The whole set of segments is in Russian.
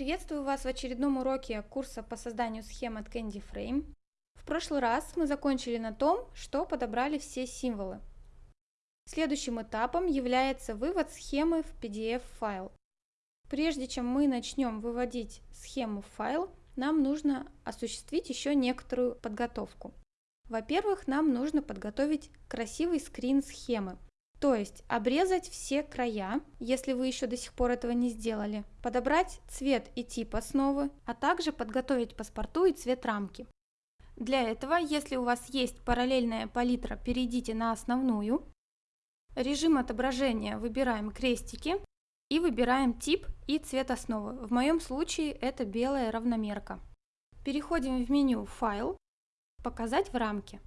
Приветствую вас в очередном уроке курса по созданию схем от Candy Frame. В прошлый раз мы закончили на том, что подобрали все символы. Следующим этапом является вывод схемы в PDF-файл. Прежде чем мы начнем выводить схему в файл, нам нужно осуществить еще некоторую подготовку. Во-первых, нам нужно подготовить красивый скрин схемы, то есть обрезать все края, если вы еще до сих пор этого не сделали, подобрать цвет и тип основы, а также подготовить паспорту и цвет рамки. Для этого, если у вас есть параллельная палитра, перейдите на основную. Режим отображения выбираем крестики и выбираем тип и цвет основы. В моем случае это белая равномерка. Переходим в меню «Файл», «Показать в рамке».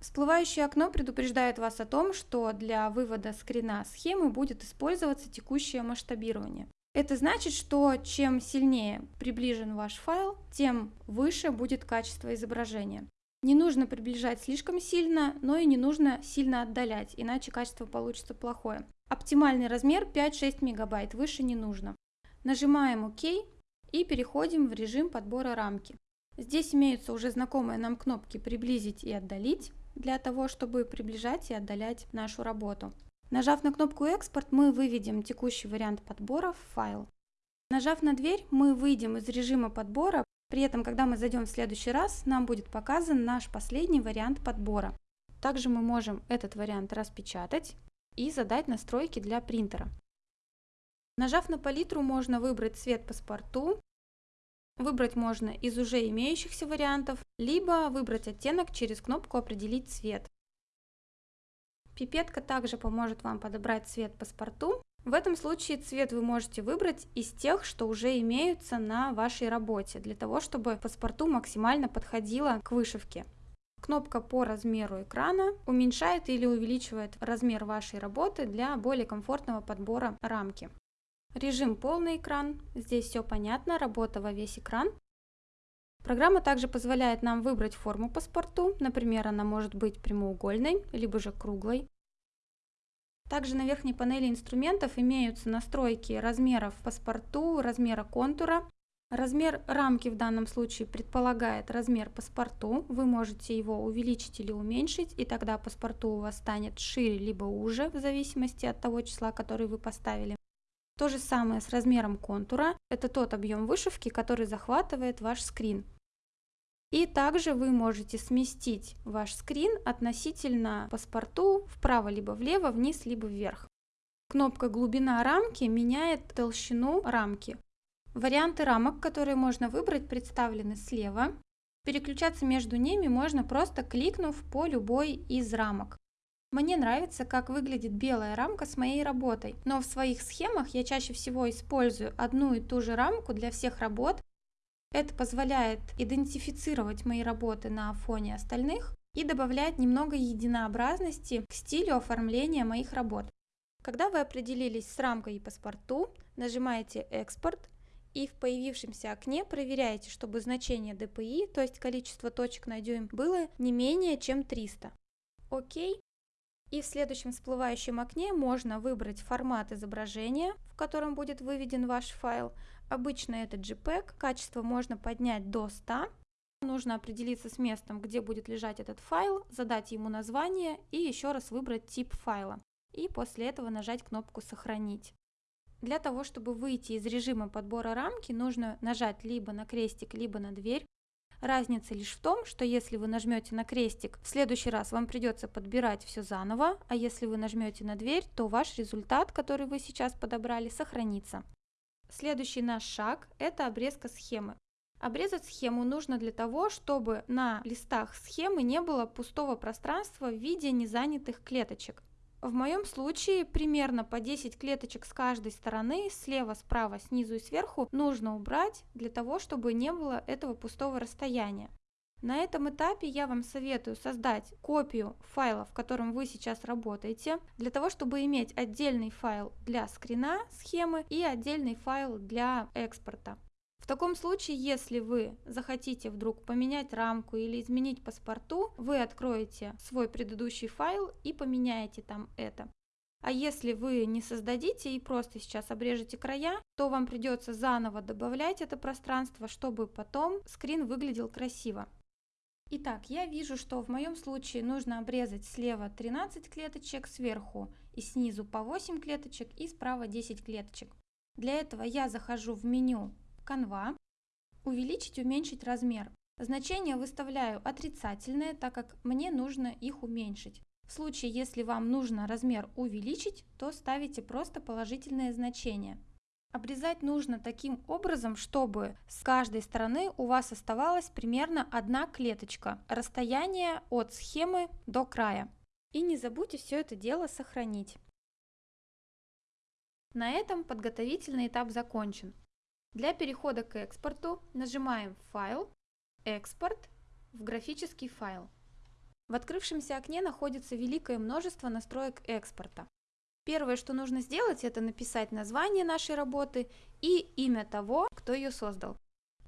Всплывающее окно предупреждает вас о том, что для вывода скрина схемы будет использоваться текущее масштабирование. Это значит, что чем сильнее приближен ваш файл, тем выше будет качество изображения. Не нужно приближать слишком сильно, но и не нужно сильно отдалять, иначе качество получится плохое. Оптимальный размер 5-6 мегабайт, выше не нужно. Нажимаем ОК и переходим в режим подбора рамки. Здесь имеются уже знакомые нам кнопки «Приблизить» и «Отдалить» для того, чтобы приближать и отдалять нашу работу. Нажав на кнопку «Экспорт», мы выведем текущий вариант подбора в файл. Нажав на дверь, мы выйдем из режима подбора, при этом, когда мы зайдем в следующий раз, нам будет показан наш последний вариант подбора. Также мы можем этот вариант распечатать и задать настройки для принтера. Нажав на палитру, можно выбрать цвет паспорту, Выбрать можно из уже имеющихся вариантов, либо выбрать оттенок через кнопку «Определить цвет». Пипетка также поможет вам подобрать цвет паспорту. В этом случае цвет вы можете выбрать из тех, что уже имеются на вашей работе, для того, чтобы паспорту максимально подходило к вышивке. Кнопка по размеру экрана уменьшает или увеличивает размер вашей работы для более комфортного подбора рамки. Режим полный экран. Здесь все понятно, работа во весь экран. Программа также позволяет нам выбрать форму паспорту, например, она может быть прямоугольной, либо же круглой. Также на верхней панели инструментов имеются настройки размеров паспорту, размера контура. Размер рамки в данном случае предполагает размер паспорту. Вы можете его увеличить или уменьшить, и тогда паспорту у вас станет шире либо уже, в зависимости от того числа, который вы поставили. То же самое с размером контура. Это тот объем вышивки, который захватывает ваш скрин. И также вы можете сместить ваш скрин относительно паспорту вправо либо влево, вниз либо вверх. Кнопка «Глубина рамки» меняет толщину рамки. Варианты рамок, которые можно выбрать, представлены слева. Переключаться между ними можно просто кликнув по любой из рамок. Мне нравится, как выглядит белая рамка с моей работой, но в своих схемах я чаще всего использую одну и ту же рамку для всех работ. Это позволяет идентифицировать мои работы на фоне остальных и добавляет немного единообразности к стилю оформления моих работ. Когда вы определились с рамкой и паспорту, нажимаете «Экспорт» и в появившемся окне проверяете, чтобы значение DPI, то есть количество точек на дюйм, было не менее чем 300. Окей. И в следующем всплывающем окне можно выбрать формат изображения, в котором будет выведен ваш файл. Обычно это JPEG, качество можно поднять до 100. Нужно определиться с местом, где будет лежать этот файл, задать ему название и еще раз выбрать тип файла. И после этого нажать кнопку «Сохранить». Для того, чтобы выйти из режима подбора рамки, нужно нажать либо на крестик, либо на дверь. Разница лишь в том, что если вы нажмете на крестик, в следующий раз вам придется подбирать все заново, а если вы нажмете на дверь, то ваш результат, который вы сейчас подобрали, сохранится. Следующий наш шаг – это обрезка схемы. Обрезать схему нужно для того, чтобы на листах схемы не было пустого пространства в виде незанятых клеточек. В моем случае примерно по 10 клеточек с каждой стороны, слева, справа, снизу и сверху нужно убрать для того, чтобы не было этого пустого расстояния. На этом этапе я вам советую создать копию файла, в котором вы сейчас работаете, для того, чтобы иметь отдельный файл для скрина схемы и отдельный файл для экспорта. В таком случае, если вы захотите вдруг поменять рамку или изменить паспорту, вы откроете свой предыдущий файл и поменяете там это. А если вы не создадите и просто сейчас обрежете края, то вам придется заново добавлять это пространство, чтобы потом скрин выглядел красиво. Итак, я вижу, что в моем случае нужно обрезать слева 13 клеточек, сверху и снизу по 8 клеточек и справа 10 клеточек. Для этого я захожу в меню Canva, увеличить, уменьшить размер. Значения выставляю отрицательные, так как мне нужно их уменьшить. В случае, если вам нужно размер увеличить, то ставите просто положительные значения. Обрезать нужно таким образом, чтобы с каждой стороны у вас оставалась примерно одна клеточка, расстояние от схемы до края. И не забудьте все это дело сохранить. На этом подготовительный этап закончен. Для перехода к экспорту нажимаем «Файл», «Экспорт» в графический файл. В открывшемся окне находится великое множество настроек экспорта. Первое, что нужно сделать, это написать название нашей работы и имя того, кто ее создал.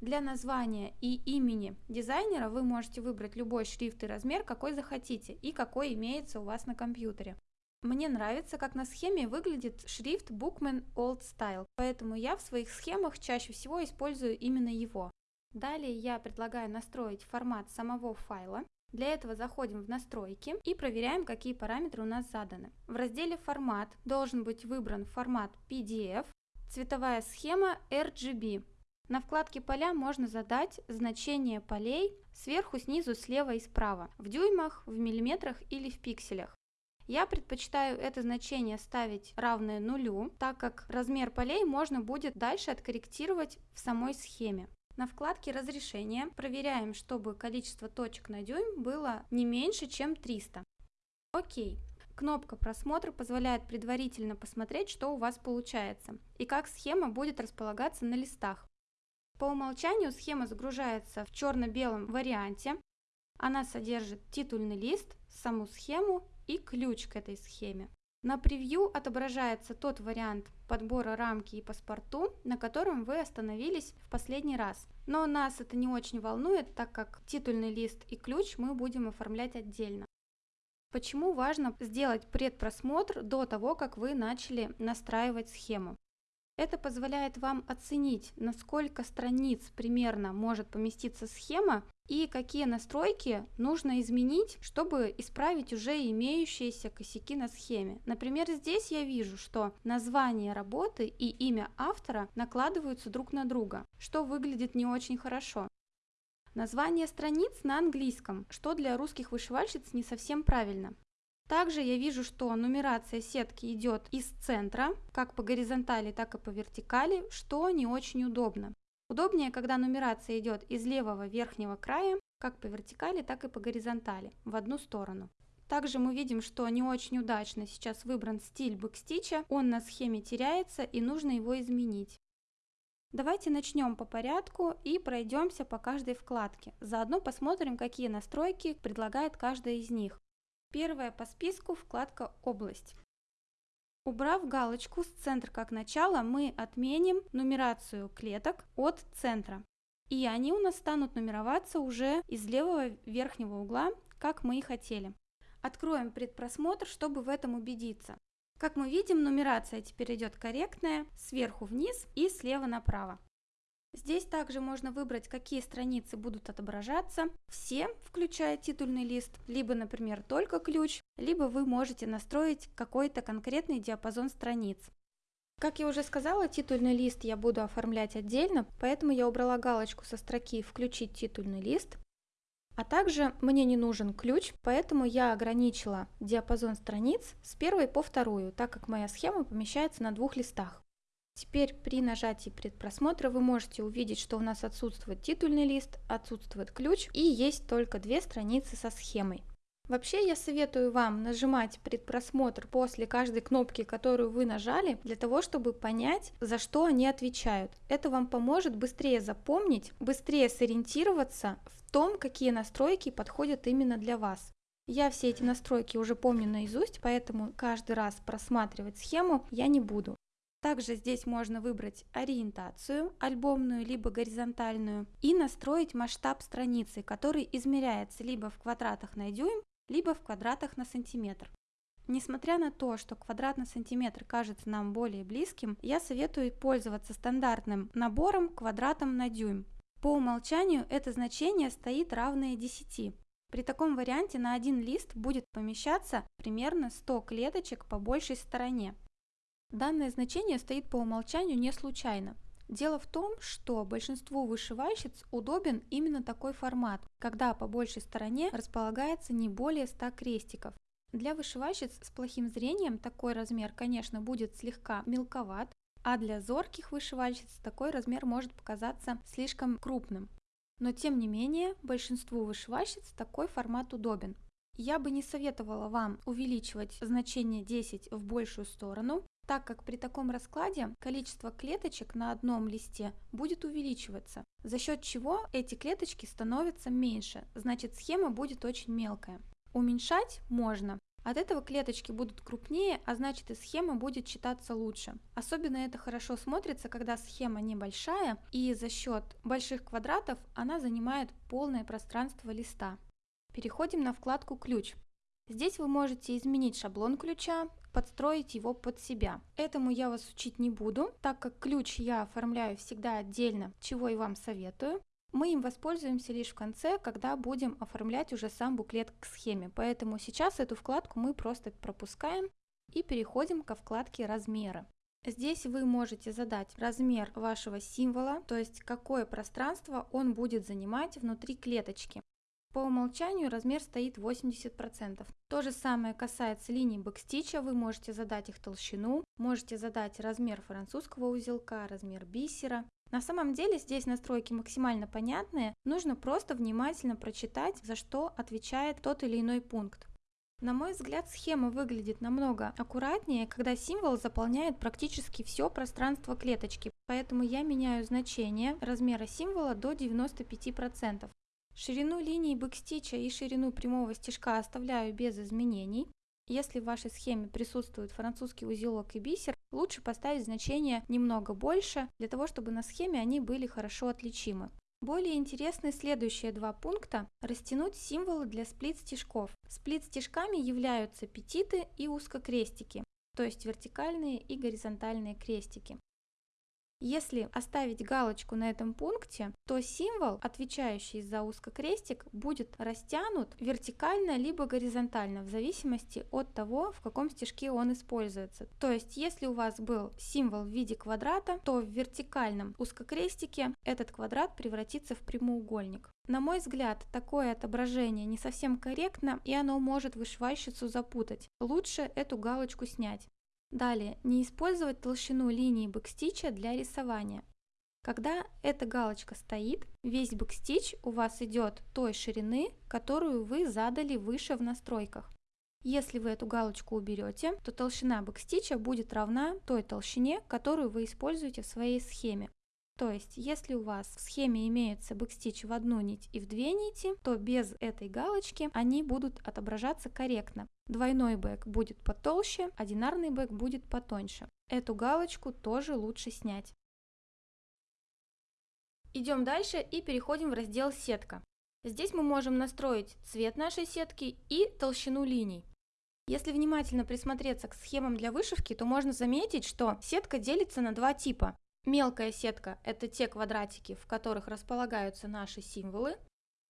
Для названия и имени дизайнера вы можете выбрать любой шрифт и размер, какой захотите и какой имеется у вас на компьютере. Мне нравится, как на схеме выглядит шрифт Bookman Old Style, поэтому я в своих схемах чаще всего использую именно его. Далее я предлагаю настроить формат самого файла. Для этого заходим в настройки и проверяем, какие параметры у нас заданы. В разделе «Формат» должен быть выбран формат PDF, цветовая схема RGB. На вкладке «Поля» можно задать значение полей сверху, снизу, слева и справа, в дюймах, в миллиметрах или в пикселях. Я предпочитаю это значение ставить равное нулю, так как размер полей можно будет дальше откорректировать в самой схеме. На вкладке «Разрешение» проверяем, чтобы количество точек на дюйм было не меньше, чем 300. Окей. Кнопка «Просмотр» позволяет предварительно посмотреть, что у вас получается и как схема будет располагаться на листах. По умолчанию схема загружается в черно-белом варианте. Она содержит титульный лист, саму схему и ключ к этой схеме. На превью отображается тот вариант подбора рамки и паспорту, на котором вы остановились в последний раз. Но нас это не очень волнует, так как титульный лист и ключ мы будем оформлять отдельно. Почему важно сделать предпросмотр до того, как вы начали настраивать схему? Это позволяет вам оценить, на сколько страниц примерно может поместиться схема и какие настройки нужно изменить, чтобы исправить уже имеющиеся косяки на схеме. Например, здесь я вижу, что название работы и имя автора накладываются друг на друга, что выглядит не очень хорошо. Название страниц на английском, что для русских вышивальщиц не совсем правильно. Также я вижу, что нумерация сетки идет из центра, как по горизонтали, так и по вертикали, что не очень удобно. Удобнее, когда нумерация идет из левого верхнего края, как по вертикали, так и по горизонтали, в одну сторону. Также мы видим, что не очень удачно сейчас выбран стиль бэкстича, он на схеме теряется и нужно его изменить. Давайте начнем по порядку и пройдемся по каждой вкладке. Заодно посмотрим, какие настройки предлагает каждая из них. Первая по списку вкладка «Область». Убрав галочку с центра как начало, мы отменим нумерацию клеток от центра. И они у нас станут нумероваться уже из левого верхнего угла, как мы и хотели. Откроем предпросмотр, чтобы в этом убедиться. Как мы видим, нумерация теперь идет корректная, сверху вниз и слева направо. Здесь также можно выбрать, какие страницы будут отображаться, все, включая титульный лист, либо, например, только ключ, либо вы можете настроить какой-то конкретный диапазон страниц. Как я уже сказала, титульный лист я буду оформлять отдельно, поэтому я убрала галочку со строки «Включить титульный лист», а также мне не нужен ключ, поэтому я ограничила диапазон страниц с первой по вторую, так как моя схема помещается на двух листах. Теперь при нажатии предпросмотра вы можете увидеть, что у нас отсутствует титульный лист, отсутствует ключ и есть только две страницы со схемой. Вообще я советую вам нажимать предпросмотр после каждой кнопки, которую вы нажали, для того, чтобы понять, за что они отвечают. Это вам поможет быстрее запомнить, быстрее сориентироваться в том, какие настройки подходят именно для вас. Я все эти настройки уже помню наизусть, поэтому каждый раз просматривать схему я не буду. Также здесь можно выбрать ориентацию, альбомную либо горизонтальную, и настроить масштаб страницы, который измеряется либо в квадратах на дюйм, либо в квадратах на сантиметр. Несмотря на то, что квадрат на сантиметр кажется нам более близким, я советую пользоваться стандартным набором квадратом на дюйм. По умолчанию это значение стоит равное 10. При таком варианте на один лист будет помещаться примерно 100 клеточек по большей стороне. Данное значение стоит по умолчанию не случайно. Дело в том, что большинству вышивальщиц удобен именно такой формат, когда по большей стороне располагается не более 100 крестиков. Для вышивальщиц с плохим зрением такой размер, конечно, будет слегка мелковат, а для зорких вышивальщиц такой размер может показаться слишком крупным. Но тем не менее, большинству вышивальщиц такой формат удобен. Я бы не советовала вам увеличивать значение 10 в большую сторону, так как при таком раскладе количество клеточек на одном листе будет увеличиваться, за счет чего эти клеточки становятся меньше, значит схема будет очень мелкая. Уменьшать можно, от этого клеточки будут крупнее, а значит и схема будет читаться лучше. Особенно это хорошо смотрится, когда схема небольшая и за счет больших квадратов она занимает полное пространство листа. Переходим на вкладку «Ключ». Здесь вы можете изменить шаблон ключа, подстроить его под себя. Этому я вас учить не буду, так как ключ я оформляю всегда отдельно, чего и вам советую. Мы им воспользуемся лишь в конце, когда будем оформлять уже сам буклет к схеме. Поэтому сейчас эту вкладку мы просто пропускаем и переходим ко вкладке «Размеры». Здесь вы можете задать размер вашего символа, то есть какое пространство он будет занимать внутри клеточки. По умолчанию размер стоит 80%. То же самое касается линий бэкстича, вы можете задать их толщину, можете задать размер французского узелка, размер бисера. На самом деле здесь настройки максимально понятные, нужно просто внимательно прочитать, за что отвечает тот или иной пункт. На мой взгляд, схема выглядит намного аккуратнее, когда символ заполняет практически все пространство клеточки, поэтому я меняю значение размера символа до 95%. Ширину линии бэкстича и ширину прямого стежка оставляю без изменений. Если в вашей схеме присутствует французский узелок и бисер, лучше поставить значение немного больше, для того чтобы на схеме они были хорошо отличимы. Более интересны следующие два пункта. Растянуть символы для сплит-стежков. Сплит-стежками являются петиты и узкокрестики, то есть вертикальные и горизонтальные крестики. Если оставить галочку на этом пункте, то символ, отвечающий за узкокрестик, будет растянут вертикально либо горизонтально, в зависимости от того, в каком стежке он используется. То есть, если у вас был символ в виде квадрата, то в вертикальном узкокрестике этот квадрат превратится в прямоугольник. На мой взгляд, такое отображение не совсем корректно и оно может вышивальщицу запутать. Лучше эту галочку снять. Далее, не использовать толщину линии бэкстича для рисования. Когда эта галочка стоит, весь бэкстич у вас идет той ширины, которую вы задали выше в настройках. Если вы эту галочку уберете, то толщина бэкстича будет равна той толщине, которую вы используете в своей схеме. То есть, если у вас в схеме имеется бэкстич в одну нить и в две нити, то без этой галочки они будут отображаться корректно. Двойной бэк будет потолще, одинарный бэк будет потоньше. Эту галочку тоже лучше снять. Идем дальше и переходим в раздел «Сетка». Здесь мы можем настроить цвет нашей сетки и толщину линий. Если внимательно присмотреться к схемам для вышивки, то можно заметить, что сетка делится на два типа. Мелкая сетка – это те квадратики, в которых располагаются наши символы.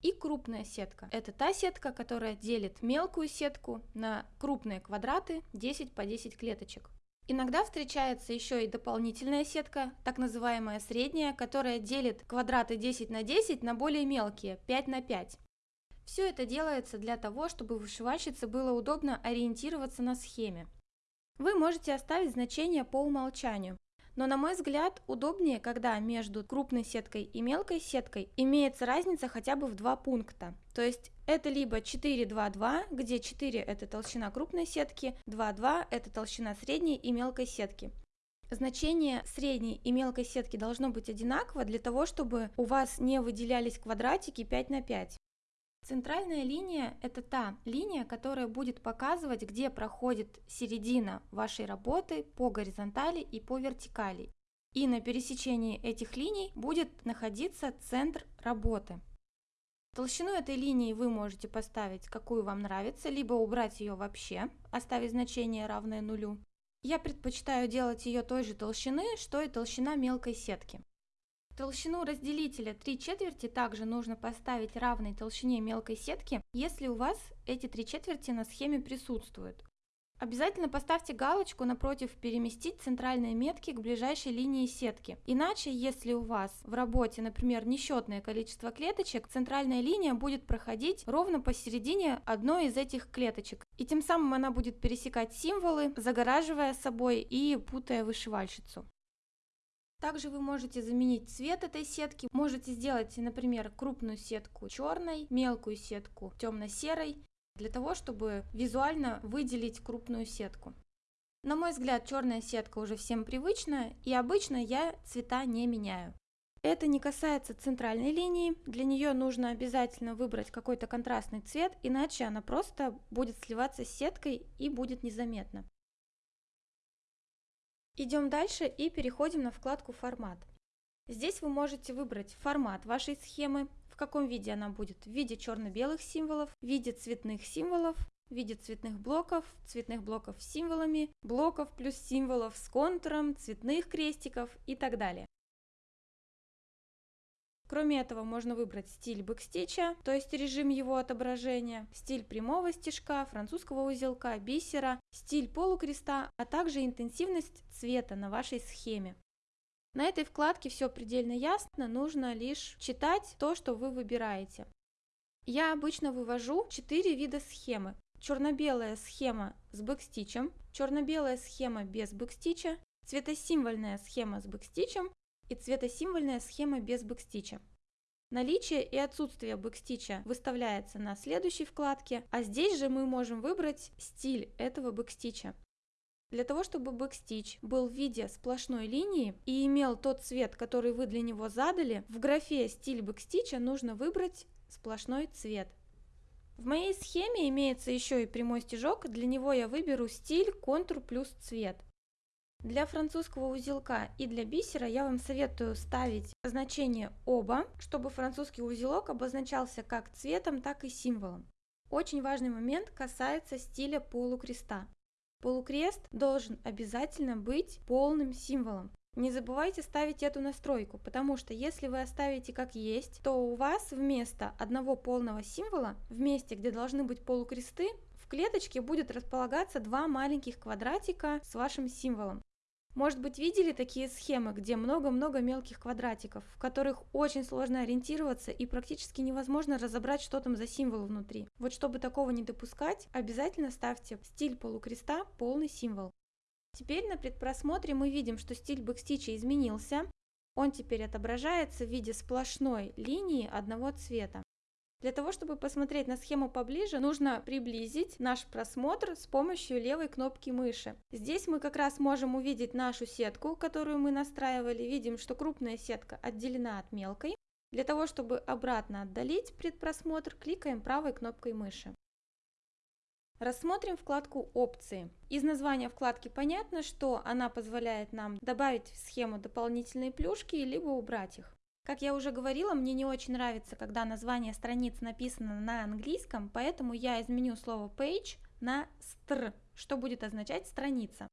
И крупная сетка – это та сетка, которая делит мелкую сетку на крупные квадраты 10 по 10 клеточек. Иногда встречается еще и дополнительная сетка, так называемая средняя, которая делит квадраты 10 на 10 на более мелкие 5 на 5. Все это делается для того, чтобы вышивальщице было удобно ориентироваться на схеме. Вы можете оставить значение по умолчанию, но на мой взгляд удобнее, когда между крупной сеткой и мелкой сеткой имеется разница хотя бы в два пункта. То есть это либо 4-2-2, где 4 это толщина крупной сетки, 2-2 это толщина средней и мелкой сетки. Значение средней и мелкой сетки должно быть одинаково для того, чтобы у вас не выделялись квадратики 5 на 5. Центральная линия – это та линия, которая будет показывать, где проходит середина вашей работы по горизонтали и по вертикали. И на пересечении этих линий будет находиться центр работы. Толщину этой линии вы можете поставить, какую вам нравится, либо убрать ее вообще, оставить значение равное нулю. Я предпочитаю делать ее той же толщины, что и толщина мелкой сетки. Толщину разделителя 3 четверти также нужно поставить равной толщине мелкой сетки, если у вас эти 3 четверти на схеме присутствуют. Обязательно поставьте галочку напротив «Переместить центральные метки к ближайшей линии сетки». Иначе, если у вас в работе, например, несчетное количество клеточек, центральная линия будет проходить ровно посередине одной из этих клеточек. И тем самым она будет пересекать символы, загораживая собой и путая вышивальщицу. Также вы можете заменить цвет этой сетки. Можете сделать, например, крупную сетку черной, мелкую сетку темно-серой для того, чтобы визуально выделить крупную сетку. На мой взгляд, черная сетка уже всем привычна, и обычно я цвета не меняю. Это не касается центральной линии, для нее нужно обязательно выбрать какой-то контрастный цвет, иначе она просто будет сливаться с сеткой и будет незаметно. Идем дальше и переходим на вкладку «Формат». Здесь вы можете выбрать формат вашей схемы, в каком виде она будет, в виде черно-белых символов, в виде цветных символов, в виде цветных блоков, цветных блоков с символами, блоков плюс символов с контуром, цветных крестиков и так далее. Кроме этого, можно выбрать стиль бэкстича, то есть режим его отображения, стиль прямого стежка, французского узелка, бисера, стиль полукреста, а также интенсивность цвета на вашей схеме. На этой вкладке все предельно ясно, нужно лишь читать то, что вы выбираете. Я обычно вывожу 4 вида схемы. Черно-белая схема с бэкстичем, черно-белая схема без бэкстича, цветосимвольная схема с бэкстичем и цветосимвольная схема без бэкстича. Наличие и отсутствие бэкстича выставляется на следующей вкладке, а здесь же мы можем выбрать стиль этого бэкстича. Для того, чтобы бэкстич был в виде сплошной линии и имел тот цвет, который вы для него задали, в графе «Стиль бэкстича» нужно выбрать сплошной цвет. В моей схеме имеется еще и прямой стежок, для него я выберу стиль, контур плюс цвет. Для французского узелка и для бисера я вам советую ставить значение оба, чтобы французский узелок обозначался как цветом, так и символом. Очень важный момент касается стиля полукреста. Полукрест должен обязательно быть полным символом. Не забывайте ставить эту настройку, потому что если вы оставите как есть, то у вас вместо одного полного символа, в месте, где должны быть полукресты, в клеточке будет располагаться два маленьких квадратика с вашим символом. Может быть, видели такие схемы, где много-много мелких квадратиков, в которых очень сложно ориентироваться и практически невозможно разобрать, что там за символ внутри. Вот чтобы такого не допускать, обязательно ставьте стиль полукреста полный символ. Теперь на предпросмотре мы видим, что стиль бэкстича изменился. Он теперь отображается в виде сплошной линии одного цвета. Для того, чтобы посмотреть на схему поближе, нужно приблизить наш просмотр с помощью левой кнопки мыши. Здесь мы как раз можем увидеть нашу сетку, которую мы настраивали. Видим, что крупная сетка отделена от мелкой. Для того, чтобы обратно отдалить предпросмотр, кликаем правой кнопкой мыши. Рассмотрим вкладку «Опции». Из названия вкладки понятно, что она позволяет нам добавить в схему дополнительные плюшки, либо убрать их. Как я уже говорила, мне не очень нравится, когда название страниц написано на английском, поэтому я изменю слово page на str, что будет означать страница.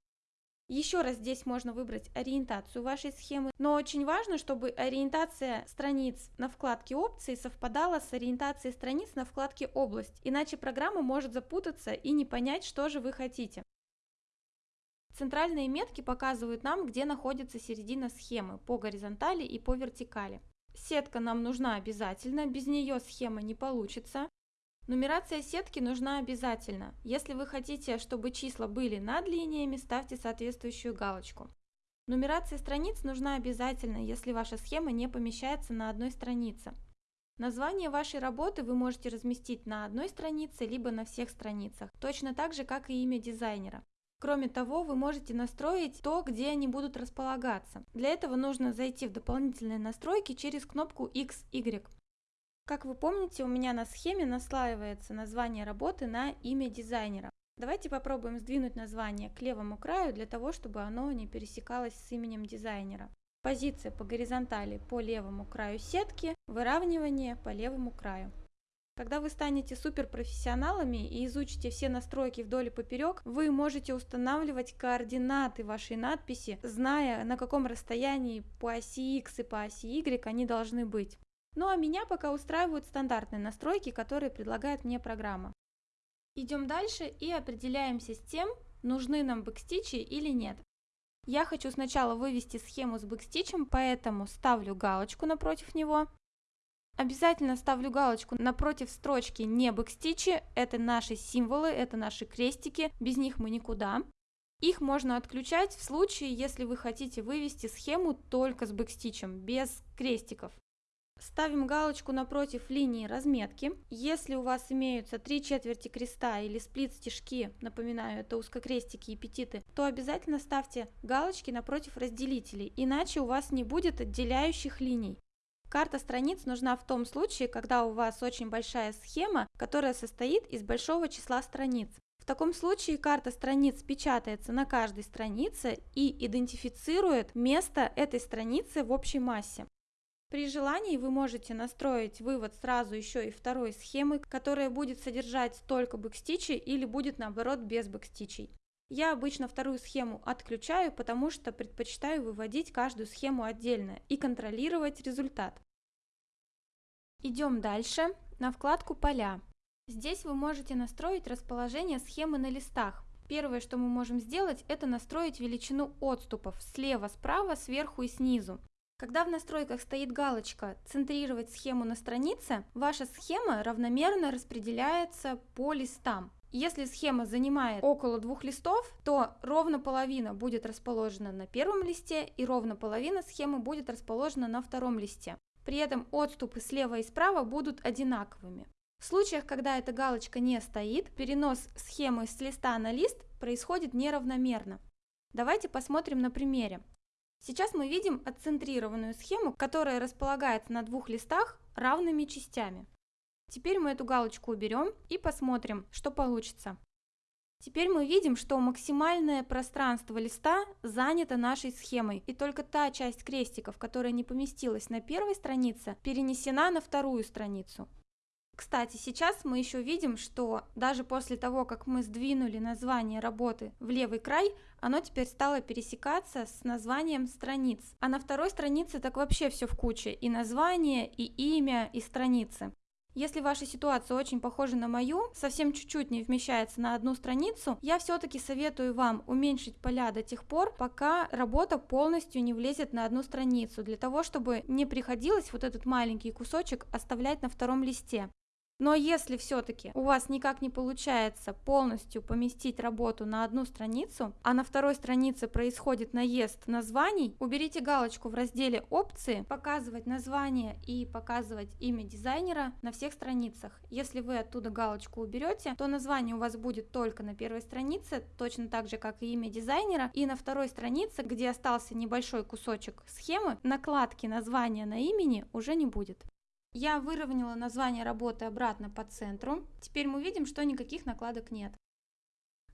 Еще раз здесь можно выбрать ориентацию вашей схемы, но очень важно, чтобы ориентация страниц на вкладке опции совпадала с ориентацией страниц на вкладке область, иначе программа может запутаться и не понять, что же вы хотите. Центральные метки показывают нам, где находится середина схемы по горизонтали и по вертикали. Сетка нам нужна обязательно, без нее схема не получится. Нумерация сетки нужна обязательно. Если вы хотите, чтобы числа были над линиями, ставьте соответствующую галочку. Нумерация страниц нужна обязательно, если ваша схема не помещается на одной странице. Название вашей работы вы можете разместить на одной странице, либо на всех страницах, точно так же, как и имя дизайнера. Кроме того, вы можете настроить то, где они будут располагаться. Для этого нужно зайти в дополнительные настройки через кнопку X, Y. Как вы помните, у меня на схеме наслаивается название работы на имя дизайнера. Давайте попробуем сдвинуть название к левому краю для того, чтобы оно не пересекалось с именем дизайнера. Позиция по горизонтали по левому краю сетки, выравнивание по левому краю. Когда вы станете суперпрофессионалами и изучите все настройки вдоль и поперек, вы можете устанавливать координаты вашей надписи, зная, на каком расстоянии по оси X и по оси Y они должны быть. Ну а меня пока устраивают стандартные настройки, которые предлагает мне программа. Идем дальше и определяемся с тем, нужны нам бэкстичи или нет. Я хочу сначала вывести схему с бэкстичем, поэтому ставлю галочку напротив него. Обязательно ставлю галочку напротив строчки «Не бэкстичи», это наши символы, это наши крестики, без них мы никуда. Их можно отключать в случае, если вы хотите вывести схему только с бэкстичем, без крестиков. Ставим галочку напротив линии разметки. Если у вас имеются три четверти креста или сплит-стежки, напоминаю, это узкокрестики и петиты, то обязательно ставьте галочки напротив разделителей, иначе у вас не будет отделяющих линий. Карта страниц нужна в том случае, когда у вас очень большая схема, которая состоит из большого числа страниц. В таком случае карта страниц печатается на каждой странице и идентифицирует место этой страницы в общей массе. При желании вы можете настроить вывод сразу еще и второй схемы, которая будет содержать только бэкстичи или будет наоборот без бэкстичей. Я обычно вторую схему отключаю, потому что предпочитаю выводить каждую схему отдельно и контролировать результат. Идем дальше на вкладку «Поля». Здесь вы можете настроить расположение схемы на листах. Первое, что мы можем сделать, это настроить величину отступов слева, справа, сверху и снизу. Когда в настройках стоит галочка «Центрировать схему на странице», ваша схема равномерно распределяется по листам. Если схема занимает около двух листов, то ровно половина будет расположена на первом листе и ровно половина схемы будет расположена на втором листе. При этом отступы слева и справа будут одинаковыми. В случаях, когда эта галочка не стоит, перенос схемы с листа на лист происходит неравномерно. Давайте посмотрим на примере. Сейчас мы видим отцентрированную схему, которая располагается на двух листах равными частями. Теперь мы эту галочку уберем и посмотрим, что получится. Теперь мы видим, что максимальное пространство листа занято нашей схемой, и только та часть крестиков, которая не поместилась на первой странице, перенесена на вторую страницу. Кстати, сейчас мы еще видим, что даже после того, как мы сдвинули название работы в левый край, оно теперь стало пересекаться с названием страниц. А на второй странице так вообще все в куче, и название, и имя, и страницы. Если ваша ситуация очень похожа на мою, совсем чуть-чуть не вмещается на одну страницу, я все-таки советую вам уменьшить поля до тех пор, пока работа полностью не влезет на одну страницу, для того, чтобы не приходилось вот этот маленький кусочек оставлять на втором листе. Но если все-таки у вас никак не получается полностью поместить работу на одну страницу, а на второй странице происходит наезд названий, уберите галочку в разделе «Опции», «Показывать название» и «Показывать имя дизайнера» на всех страницах. Если вы оттуда галочку уберете, то название у вас будет только на первой странице, точно так же, как и имя дизайнера, и на второй странице, где остался небольшой кусочек схемы, накладки названия на имени уже не будет. Я выровняла название работы обратно по центру. Теперь мы видим, что никаких накладок нет.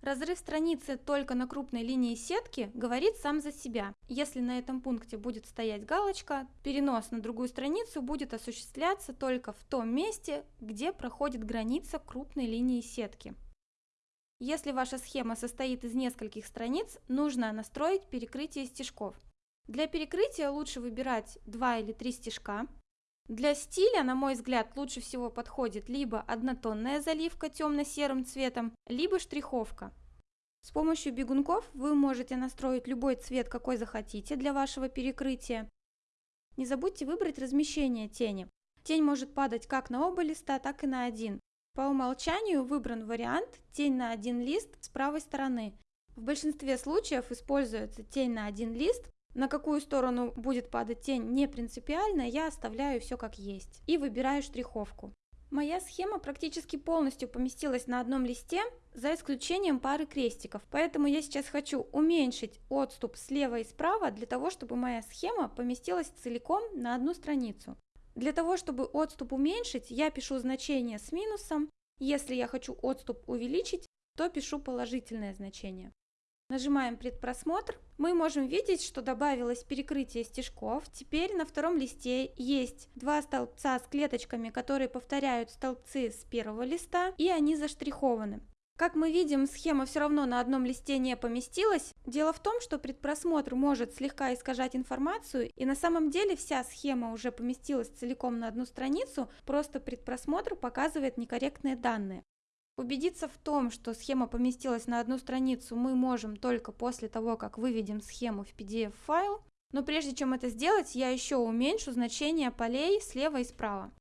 Разрыв страницы только на крупной линии сетки говорит сам за себя. Если на этом пункте будет стоять галочка, перенос на другую страницу будет осуществляться только в том месте, где проходит граница крупной линии сетки. Если ваша схема состоит из нескольких страниц, нужно настроить перекрытие стежков. Для перекрытия лучше выбирать 2 или 3 стежка, для стиля, на мой взгляд, лучше всего подходит либо однотонная заливка темно-серым цветом, либо штриховка. С помощью бегунков вы можете настроить любой цвет, какой захотите для вашего перекрытия. Не забудьте выбрать размещение тени. Тень может падать как на оба листа, так и на один. По умолчанию выбран вариант тень на один лист с правой стороны. В большинстве случаев используется тень на один лист, на какую сторону будет падать тень не принципиально, я оставляю все как есть и выбираю штриховку. Моя схема практически полностью поместилась на одном листе, за исключением пары крестиков, поэтому я сейчас хочу уменьшить отступ слева и справа для того, чтобы моя схема поместилась целиком на одну страницу. Для того, чтобы отступ уменьшить, я пишу значение с минусом, если я хочу отступ увеличить, то пишу положительное значение. Нажимаем предпросмотр. Мы можем видеть, что добавилось перекрытие стежков. Теперь на втором листе есть два столбца с клеточками, которые повторяют столбцы с первого листа, и они заштрихованы. Как мы видим, схема все равно на одном листе не поместилась. Дело в том, что предпросмотр может слегка искажать информацию, и на самом деле вся схема уже поместилась целиком на одну страницу, просто предпросмотр показывает некорректные данные. Убедиться в том, что схема поместилась на одну страницу, мы можем только после того, как выведем схему в PDF-файл. Но прежде чем это сделать, я еще уменьшу значение полей слева и справа.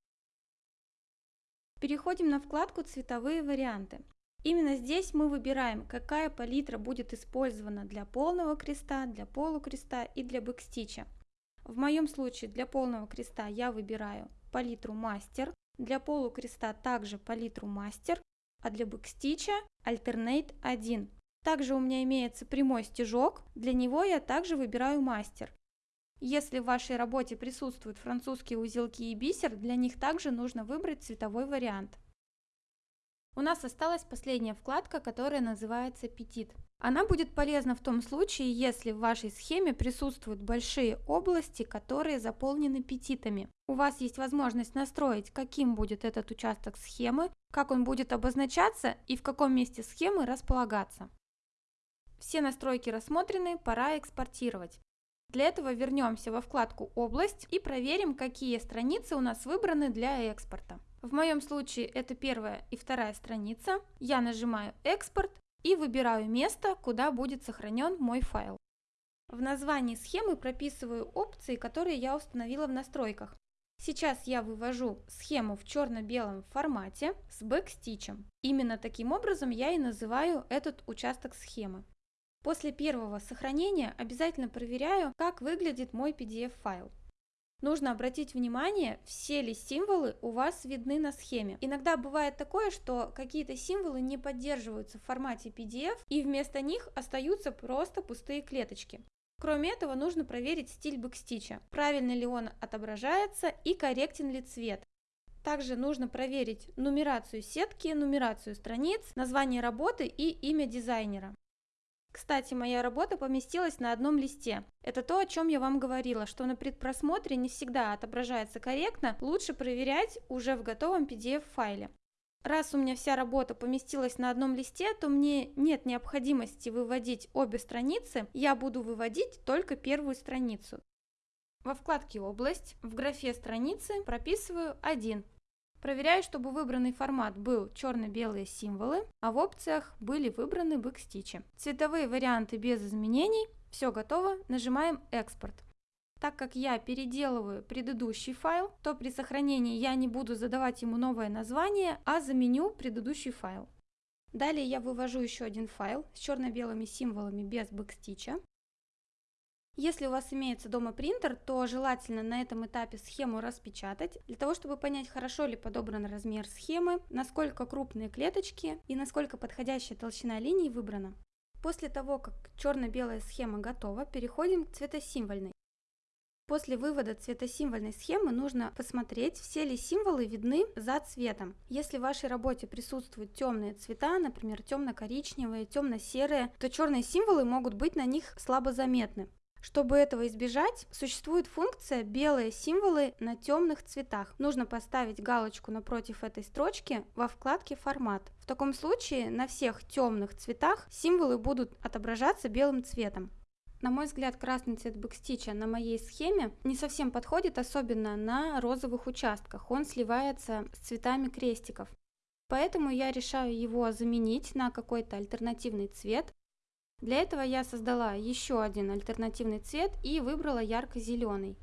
Переходим на вкладку «Цветовые варианты». Именно здесь мы выбираем, какая палитра будет использована для полного креста, для полукреста и для бэкстича. В моем случае для полного креста я выбираю палитру мастер, для полукреста также палитру мастер, а для бэкстича Alternate 1. Также у меня имеется прямой стежок, для него я также выбираю мастер. Если в вашей работе присутствуют французские узелки и бисер, для них также нужно выбрать цветовой вариант. У нас осталась последняя вкладка, которая называется «Петит». Она будет полезна в том случае, если в вашей схеме присутствуют большие области, которые заполнены петитами. У вас есть возможность настроить, каким будет этот участок схемы, как он будет обозначаться и в каком месте схемы располагаться. Все настройки рассмотрены, пора экспортировать. Для этого вернемся во вкладку «Область» и проверим, какие страницы у нас выбраны для экспорта. В моем случае это первая и вторая страница. Я нажимаю «Экспорт» и выбираю место, куда будет сохранен мой файл. В названии схемы прописываю опции, которые я установила в настройках. Сейчас я вывожу схему в черно-белом формате с бэкстичем. Именно таким образом я и называю этот участок схемы. После первого сохранения обязательно проверяю, как выглядит мой PDF-файл. Нужно обратить внимание, все ли символы у вас видны на схеме. Иногда бывает такое, что какие-то символы не поддерживаются в формате PDF, и вместо них остаются просто пустые клеточки. Кроме этого, нужно проверить стиль бэкстича, правильно ли он отображается и корректен ли цвет. Также нужно проверить нумерацию сетки, нумерацию страниц, название работы и имя дизайнера. Кстати, моя работа поместилась на одном листе. Это то, о чем я вам говорила, что на предпросмотре не всегда отображается корректно, лучше проверять уже в готовом PDF-файле. Раз у меня вся работа поместилась на одном листе, то мне нет необходимости выводить обе страницы, я буду выводить только первую страницу. Во вкладке «Область» в графе «Страницы» прописываю один Проверяю, чтобы выбранный формат был черно-белые символы, а в опциях были выбраны бэкстичи. Цветовые варианты без изменений. Все готово. Нажимаем «Экспорт». Так как я переделываю предыдущий файл, то при сохранении я не буду задавать ему новое название, а заменю предыдущий файл. Далее я вывожу еще один файл с черно-белыми символами без бэкстича. Если у вас имеется дома принтер, то желательно на этом этапе схему распечатать, для того, чтобы понять, хорошо ли подобран размер схемы, насколько крупные клеточки и насколько подходящая толщина линий выбрана. После того, как черно-белая схема готова, переходим к цветосимвольной. После вывода цветосимвольной схемы нужно посмотреть, все ли символы видны за цветом. Если в вашей работе присутствуют темные цвета, например, темно-коричневые, темно-серые, то черные символы могут быть на них слабо заметны. Чтобы этого избежать, существует функция «белые символы на темных цветах». Нужно поставить галочку напротив этой строчки во вкладке «Формат». В таком случае на всех темных цветах символы будут отображаться белым цветом. На мой взгляд, красный цвет бэкстича на моей схеме не совсем подходит, особенно на розовых участках. Он сливается с цветами крестиков. Поэтому я решаю его заменить на какой-то альтернативный цвет. Для этого я создала еще один альтернативный цвет и выбрала ярко-зеленый.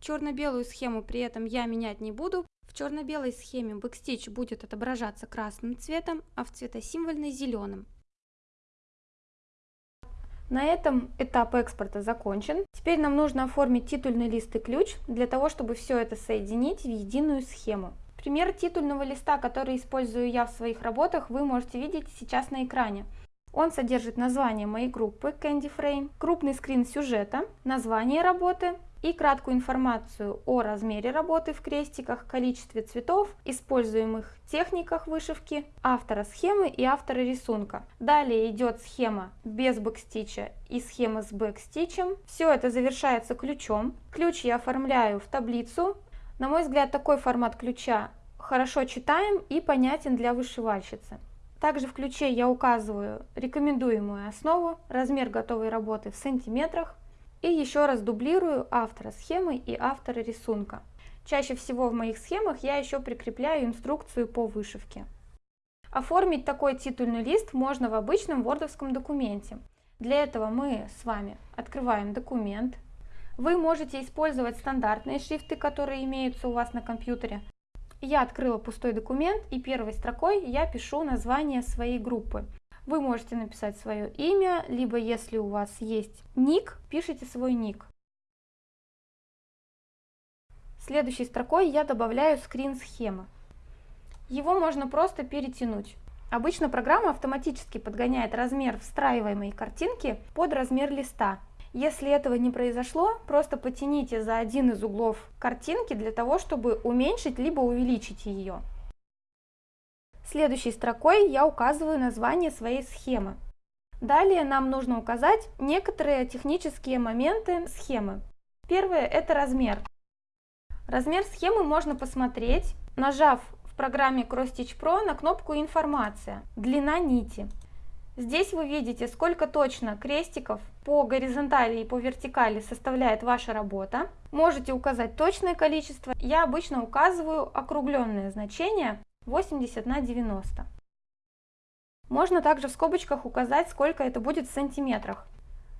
Черно-белую схему при этом я менять не буду. В черно-белой схеме бэкстич будет отображаться красным цветом, а в цветосимвольной зеленым. На этом этап экспорта закончен. Теперь нам нужно оформить титульный лист и ключ для того, чтобы все это соединить в единую схему. Пример титульного листа, который использую я в своих работах, вы можете видеть сейчас на экране. Он содержит название моей группы Candy Frame, крупный скрин сюжета, название работы и краткую информацию о размере работы в крестиках, количестве цветов, используемых техниках вышивки, автора схемы и автора рисунка. Далее идет схема без бэкстича и схема с бэкстичем. Все это завершается ключом. Ключ я оформляю в таблицу. На мой взгляд, такой формат ключа хорошо читаем и понятен для вышивальщицы. Также в ключе я указываю рекомендуемую основу, размер готовой работы в сантиметрах и еще раз дублирую автора схемы и автора рисунка. Чаще всего в моих схемах я еще прикрепляю инструкцию по вышивке. Оформить такой титульный лист можно в обычном вордовском документе. Для этого мы с вами открываем документ. Вы можете использовать стандартные шрифты, которые имеются у вас на компьютере, я открыла пустой документ и первой строкой я пишу название своей группы. Вы можете написать свое имя, либо если у вас есть ник, пишите свой ник. Следующей строкой я добавляю скрин схемы. Его можно просто перетянуть. Обычно программа автоматически подгоняет размер встраиваемой картинки под размер листа. Если этого не произошло, просто потяните за один из углов картинки для того, чтобы уменьшить либо увеличить ее. Следующей строкой я указываю название своей схемы. Далее нам нужно указать некоторые технические моменты схемы. Первое – это размер. Размер схемы можно посмотреть, нажав в программе CrossStitch Pro на кнопку «Информация», длина нити. Здесь вы видите, сколько точно крестиков по горизонтали и по вертикали составляет ваша работа. Можете указать точное количество. Я обычно указываю округленное значение 80 на 90. Можно также в скобочках указать, сколько это будет в сантиметрах.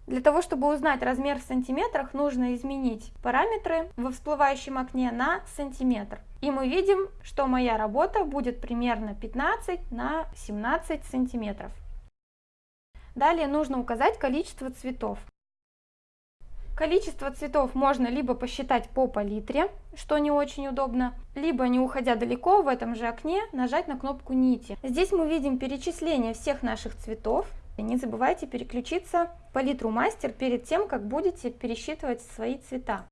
Для того, чтобы узнать размер в сантиметрах, нужно изменить параметры во всплывающем окне на сантиметр. И мы видим, что моя работа будет примерно 15 на 17 сантиметров. Далее нужно указать количество цветов. Количество цветов можно либо посчитать по палитре, что не очень удобно, либо не уходя далеко в этом же окне нажать на кнопку нити. Здесь мы видим перечисление всех наших цветов. Не забывайте переключиться в палитру мастер перед тем, как будете пересчитывать свои цвета.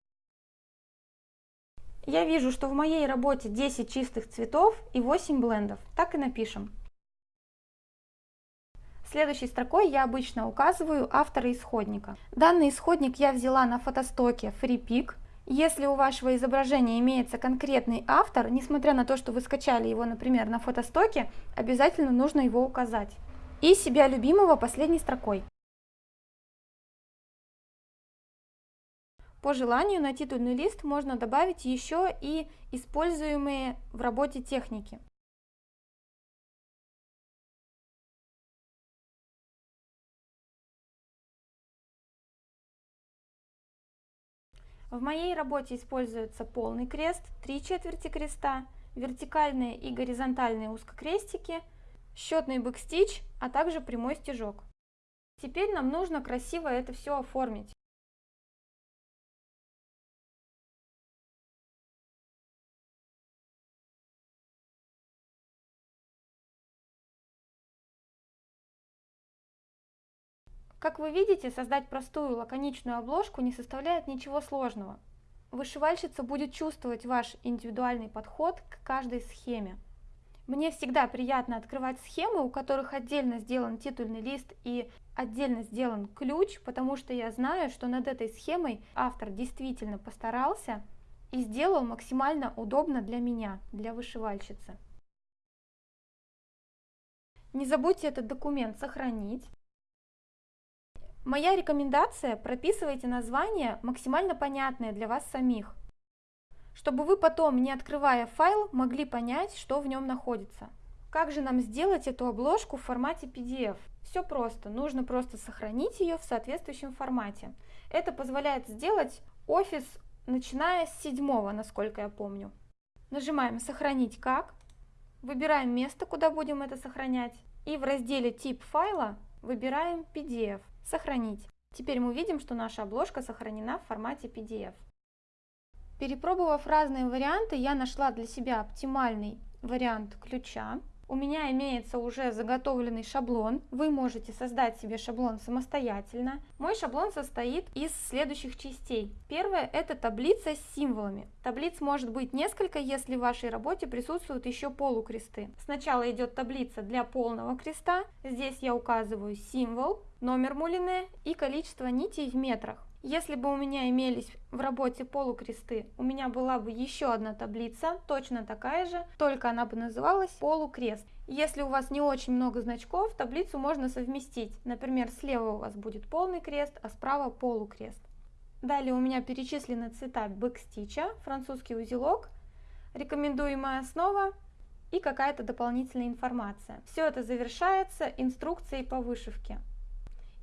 Я вижу, что в моей работе 10 чистых цветов и 8 блендов. Так и напишем. Следующей строкой я обычно указываю автора исходника. Данный исходник я взяла на фотостоке FreePic. Если у вашего изображения имеется конкретный автор, несмотря на то, что вы скачали его, например, на фотостоке, обязательно нужно его указать. И себя любимого последней строкой. По желанию на титульный лист можно добавить еще и используемые в работе техники. В моей работе используется полный крест, три четверти креста, вертикальные и горизонтальные узкокрестики, счетный бэкстич, а также прямой стежок. Теперь нам нужно красиво это все оформить. Как вы видите, создать простую лаконичную обложку не составляет ничего сложного. Вышивальщица будет чувствовать ваш индивидуальный подход к каждой схеме. Мне всегда приятно открывать схемы, у которых отдельно сделан титульный лист и отдельно сделан ключ, потому что я знаю, что над этой схемой автор действительно постарался и сделал максимально удобно для меня, для вышивальщицы. Не забудьте этот документ сохранить. Моя рекомендация – прописывайте названия, максимально понятные для вас самих, чтобы вы потом, не открывая файл, могли понять, что в нем находится. Как же нам сделать эту обложку в формате PDF? Все просто, нужно просто сохранить ее в соответствующем формате. Это позволяет сделать офис, начиная с седьмого, насколько я помню. Нажимаем «Сохранить как», выбираем место, куда будем это сохранять, и в разделе «Тип файла» выбираем PDF. Сохранить. Теперь мы видим, что наша обложка сохранена в формате PDF. Перепробовав разные варианты, я нашла для себя оптимальный вариант ключа. У меня имеется уже заготовленный шаблон. Вы можете создать себе шаблон самостоятельно. Мой шаблон состоит из следующих частей. Первое – это таблица с символами. Таблиц может быть несколько, если в вашей работе присутствуют еще полукресты. Сначала идет таблица для полного креста. Здесь я указываю символ, номер мулине и количество нитей в метрах. Если бы у меня имелись в работе полукресты, у меня была бы еще одна таблица, точно такая же, только она бы называлась полукрест. Если у вас не очень много значков, таблицу можно совместить. Например, слева у вас будет полный крест, а справа полукрест. Далее у меня перечислены цвета бэкстича, французский узелок, рекомендуемая основа и какая-то дополнительная информация. Все это завершается инструкцией по вышивке.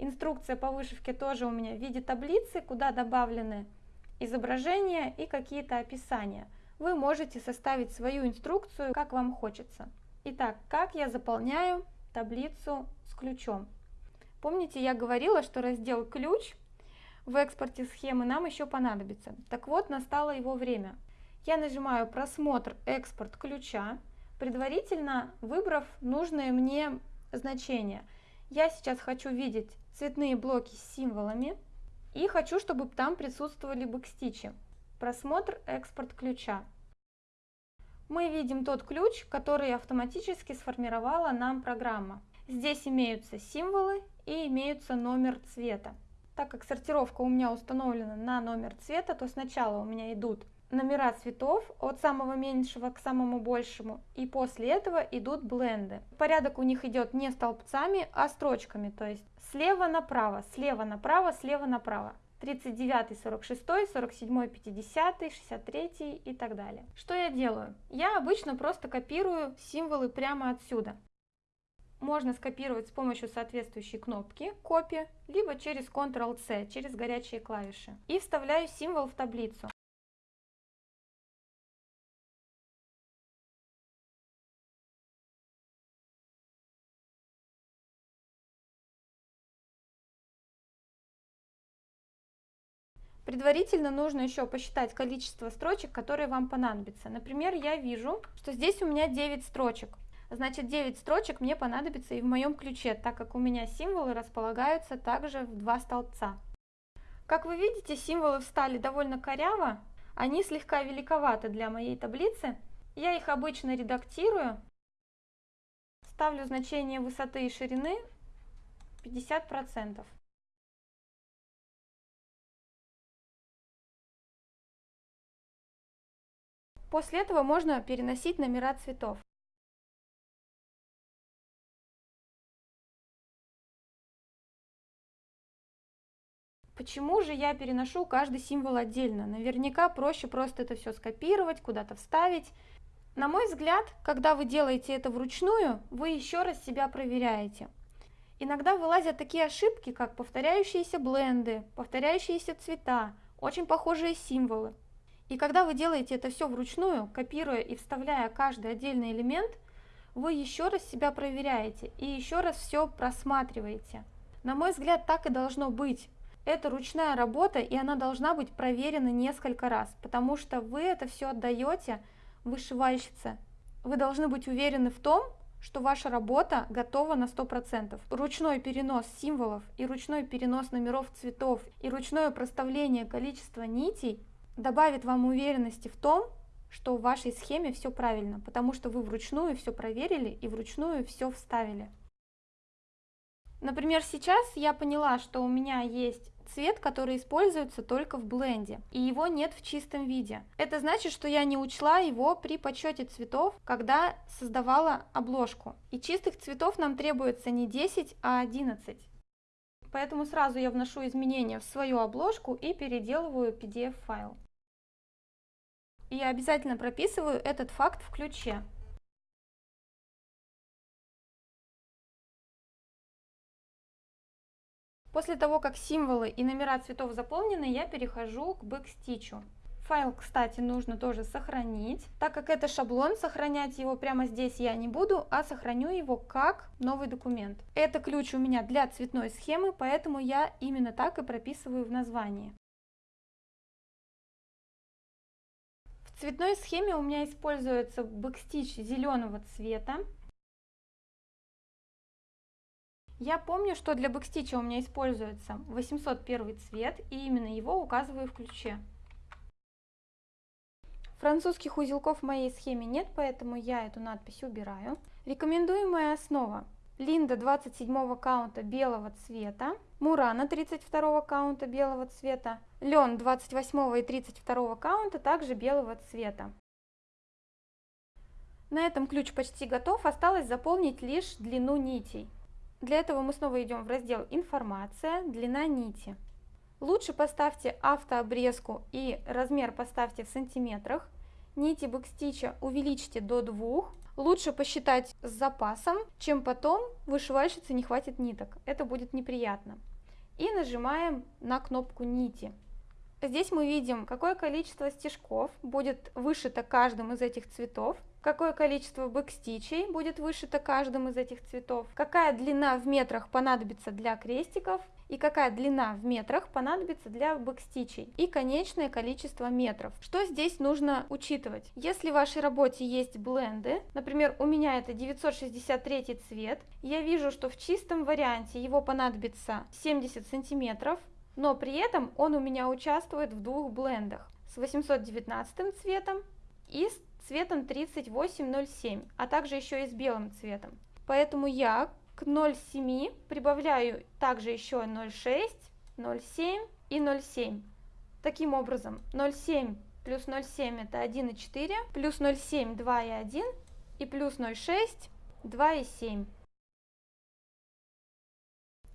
Инструкция по вышивке тоже у меня в виде таблицы, куда добавлены изображения и какие-то описания. Вы можете составить свою инструкцию, как вам хочется. Итак, как я заполняю таблицу с ключом? Помните, я говорила, что раздел «Ключ» в экспорте схемы нам еще понадобится. Так вот, настало его время. Я нажимаю «Просмотр экспорт ключа», предварительно выбрав нужные мне значения. Я сейчас хочу видеть цветные блоки с символами и хочу, чтобы там присутствовали бэкстичи. Просмотр экспорт ключа. Мы видим тот ключ, который автоматически сформировала нам программа. Здесь имеются символы и имеются номер цвета. Так как сортировка у меня установлена на номер цвета, то сначала у меня идут номера цветов от самого меньшего к самому большему, и после этого идут бленды. Порядок у них идет не столбцами, а строчками, то есть слева направо, слева направо, слева направо. 39, 46, 47, 50, 63 и так далее. Что я делаю? Я обычно просто копирую символы прямо отсюда. Можно скопировать с помощью соответствующей кнопки копия, либо через Ctrl-C, через горячие клавиши. И вставляю символ в таблицу. Предварительно нужно еще посчитать количество строчек, которые вам понадобятся. Например, я вижу, что здесь у меня 9 строчек. Значит, 9 строчек мне понадобится и в моем ключе, так как у меня символы располагаются также в два столбца. Как вы видите, символы встали довольно коряво, они слегка великоваты для моей таблицы. Я их обычно редактирую, ставлю значение высоты и ширины 50%. После этого можно переносить номера цветов. Почему же я переношу каждый символ отдельно? Наверняка проще просто это все скопировать, куда-то вставить. На мой взгляд, когда вы делаете это вручную, вы еще раз себя проверяете. Иногда вылазят такие ошибки, как повторяющиеся бленды, повторяющиеся цвета, очень похожие символы. И когда вы делаете это все вручную, копируя и вставляя каждый отдельный элемент, вы еще раз себя проверяете и еще раз все просматриваете. На мой взгляд, так и должно быть. Это ручная работа, и она должна быть проверена несколько раз, потому что вы это все отдаете вышивальщице. Вы должны быть уверены в том, что ваша работа готова на 100%. Ручной перенос символов и ручной перенос номеров цветов и ручное проставление количества нитей добавит вам уверенности в том, что в вашей схеме все правильно, потому что вы вручную все проверили и вручную все вставили. Например, сейчас я поняла, что у меня есть цвет, который используется только в бленде, и его нет в чистом виде. Это значит, что я не учла его при подсчете цветов, когда создавала обложку. И чистых цветов нам требуется не 10, а 11. Поэтому сразу я вношу изменения в свою обложку и переделываю PDF-файл. И обязательно прописываю этот факт в ключе. После того, как символы и номера цветов заполнены, я перехожу к бэкстичу. Файл, кстати, нужно тоже сохранить. Так как это шаблон, сохранять его прямо здесь я не буду, а сохраню его как новый документ. Это ключ у меня для цветной схемы, поэтому я именно так и прописываю в названии. В цветной схеме у меня используется бэкстич зеленого цвета. Я помню, что для бэкстича у меня используется 801 цвет, и именно его указываю в ключе. Французских узелков в моей схеме нет, поэтому я эту надпись убираю. Рекомендуемая основа. Линда 27 каунта белого цвета, Мурано 32 каунта белого цвета, Лен 28 и 32 каунта также белого цвета. На этом ключ почти готов, осталось заполнить лишь длину нитей. Для этого мы снова идем в раздел «Информация», «Длина нити». Лучше поставьте автообрезку и размер поставьте в сантиметрах. Нити бэкстича увеличьте до 2. Лучше посчитать с запасом, чем потом вышивальщице не хватит ниток. Это будет неприятно. И нажимаем на кнопку нити. Здесь мы видим, какое количество стежков будет вышито каждым из этих цветов какое количество бэкстичей будет вышито каждым из этих цветов, какая длина в метрах понадобится для крестиков и какая длина в метрах понадобится для бэкстичей и конечное количество метров. Что здесь нужно учитывать? Если в вашей работе есть бленды, например, у меня это 963 цвет, я вижу, что в чистом варианте его понадобится 70 сантиметров, но при этом он у меня участвует в двух блендах с 819 цветом и с цветом 3807, а также еще и с белым цветом. Поэтому я к 0,7 прибавляю также еще 0,6, 0,7 и 0,7. Таким образом, 0,7 плюс 0,7 это 1,4, плюс 0,7 2,1 и плюс 0,6 2,7.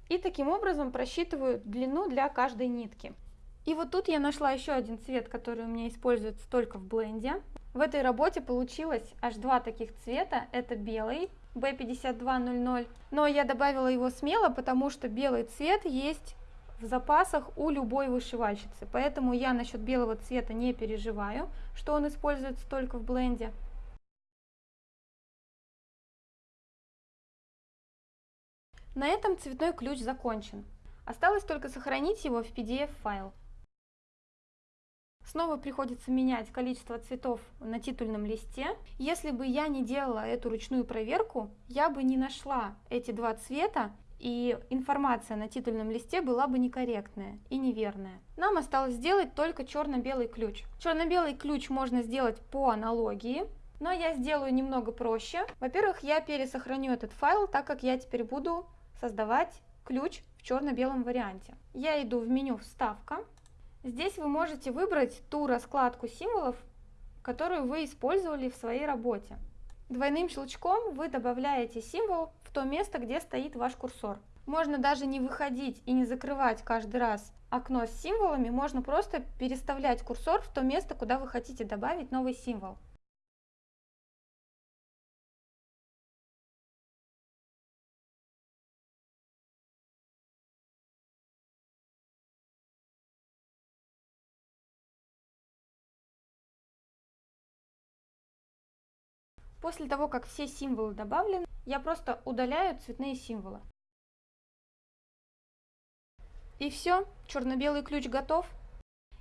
И таким образом просчитываю длину для каждой нитки. И вот тут я нашла еще один цвет, который у меня используется только в бленде. В этой работе получилось аж два таких цвета, это белый B5200, но я добавила его смело, потому что белый цвет есть в запасах у любой вышивальщицы, поэтому я насчет белого цвета не переживаю, что он используется только в бленде. На этом цветной ключ закончен. Осталось только сохранить его в PDF файл. Снова приходится менять количество цветов на титульном листе. Если бы я не делала эту ручную проверку, я бы не нашла эти два цвета, и информация на титульном листе была бы некорректная и неверная. Нам осталось сделать только черно-белый ключ. Черно-белый ключ можно сделать по аналогии, но я сделаю немного проще. Во-первых, я пересохраню этот файл, так как я теперь буду создавать ключ в черно-белом варианте. Я иду в меню «Вставка», Здесь вы можете выбрать ту раскладку символов, которую вы использовали в своей работе. Двойным щелчком вы добавляете символ в то место, где стоит ваш курсор. Можно даже не выходить и не закрывать каждый раз окно с символами, можно просто переставлять курсор в то место, куда вы хотите добавить новый символ. После того, как все символы добавлены, я просто удаляю цветные символы. И все, черно-белый ключ готов.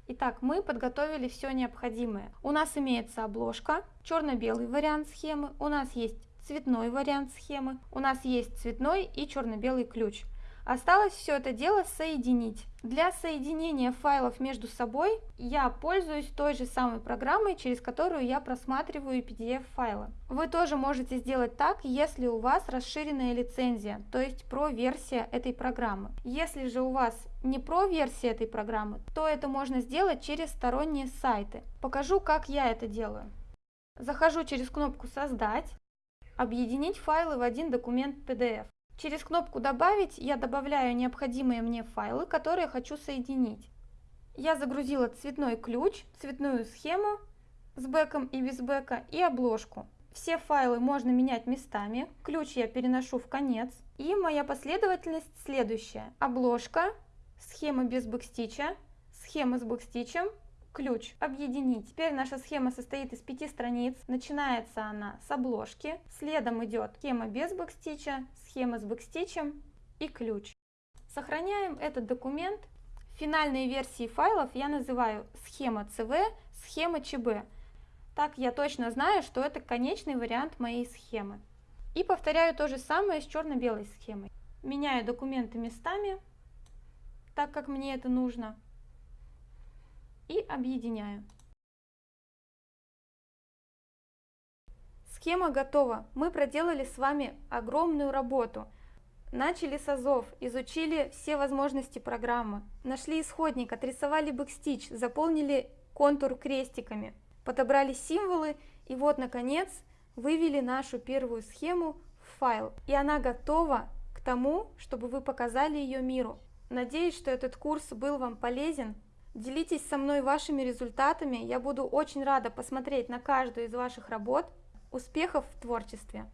Итак, мы подготовили все необходимое. У нас имеется обложка, черно-белый вариант схемы, у нас есть цветной вариант схемы, у нас есть цветной и черно-белый ключ. Осталось все это дело соединить. Для соединения файлов между собой я пользуюсь той же самой программой, через которую я просматриваю PDF-файлы. Вы тоже можете сделать так, если у вас расширенная лицензия, то есть про-версия этой программы. Если же у вас не про-версия этой программы, то это можно сделать через сторонние сайты. Покажу, как я это делаю. Захожу через кнопку «Создать», «Объединить файлы в один документ PDF». Через кнопку «Добавить» я добавляю необходимые мне файлы, которые хочу соединить. Я загрузила цветной ключ, цветную схему с бэком и без бэка и обложку. Все файлы можно менять местами, ключ я переношу в конец. И моя последовательность следующая. Обложка, схема без бэкстича, схема с бэкстичем, ключ объединить. Теперь наша схема состоит из пяти страниц. Начинается она с обложки, следом идет схема без бэкстича, схема с бэкстичем и ключ. Сохраняем этот документ. Финальные версии файлов я называю схема CV, схема ЧБ. Так я точно знаю, что это конечный вариант моей схемы. И повторяю то же самое с черно-белой схемой. меняю документы местами, так как мне это нужно, и объединяю. Схема готова. Мы проделали с вами огромную работу. Начали с азов, изучили все возможности программы, нашли исходник, отрисовали бэкстич, заполнили контур крестиками, подобрали символы и вот, наконец, вывели нашу первую схему в файл. И она готова к тому, чтобы вы показали ее миру. Надеюсь, что этот курс был вам полезен. Делитесь со мной вашими результатами, я буду очень рада посмотреть на каждую из ваших работ. Успехов в творчестве!